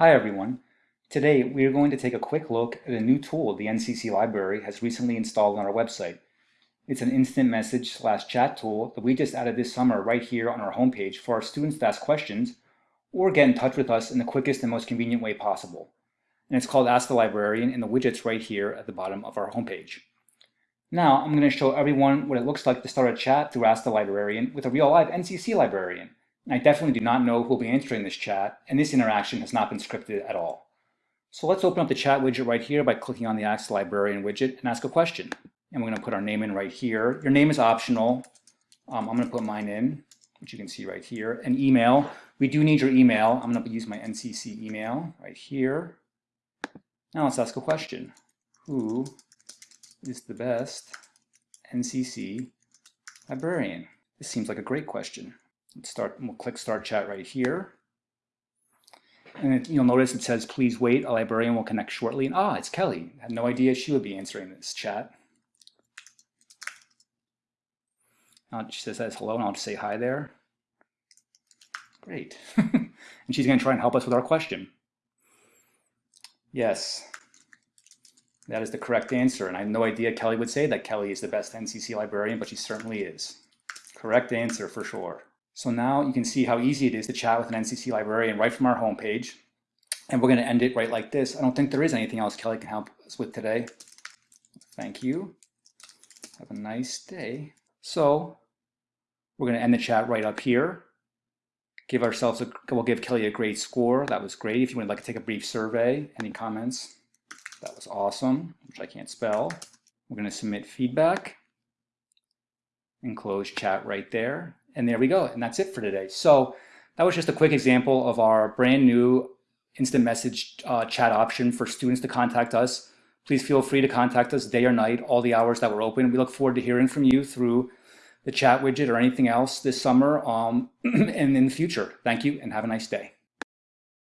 Hi everyone. Today we are going to take a quick look at a new tool the NCC Library has recently installed on our website. It's an instant message slash chat tool that we just added this summer right here on our homepage for our students to ask questions or get in touch with us in the quickest and most convenient way possible. And it's called Ask the Librarian in the widget's right here at the bottom of our homepage. Now I'm going to show everyone what it looks like to start a chat through Ask the Librarian with a real live NCC librarian. I definitely do not know who will be answering this chat, and this interaction has not been scripted at all. So let's open up the chat widget right here by clicking on the Ask Librarian widget and ask a question. And we're going to put our name in right here. Your name is optional. Um, I'm going to put mine in, which you can see right here. And email, we do need your email. I'm going to use my NCC email right here. Now let's ask a question. Who is the best NCC librarian? This seems like a great question. Let's start, we'll click Start Chat right here. And it, you'll notice it says, please wait, a librarian will connect shortly. And ah, it's Kelly. I had no idea she would be answering this chat. Uh, she says hello, and I'll just say hi there. Great. and she's going to try and help us with our question. Yes, that is the correct answer. And I have no idea Kelly would say that Kelly is the best NCC librarian, but she certainly is. Correct answer for sure. So now you can see how easy it is to chat with an NCC librarian right from our homepage. And we're going to end it right like this. I don't think there is anything else Kelly can help us with today. Thank you. Have a nice day. So we're going to end the chat right up here. Give ourselves a, we'll give Kelly a great score. That was great. If you would like to take a brief survey, any comments? That was awesome, which I can't spell. We're going to submit feedback and close chat right there. And there we go. And that's it for today. So that was just a quick example of our brand new instant message uh, chat option for students to contact us. Please feel free to contact us day or night, all the hours that we're open. We look forward to hearing from you through the chat widget or anything else this summer um, and in the future. Thank you and have a nice day.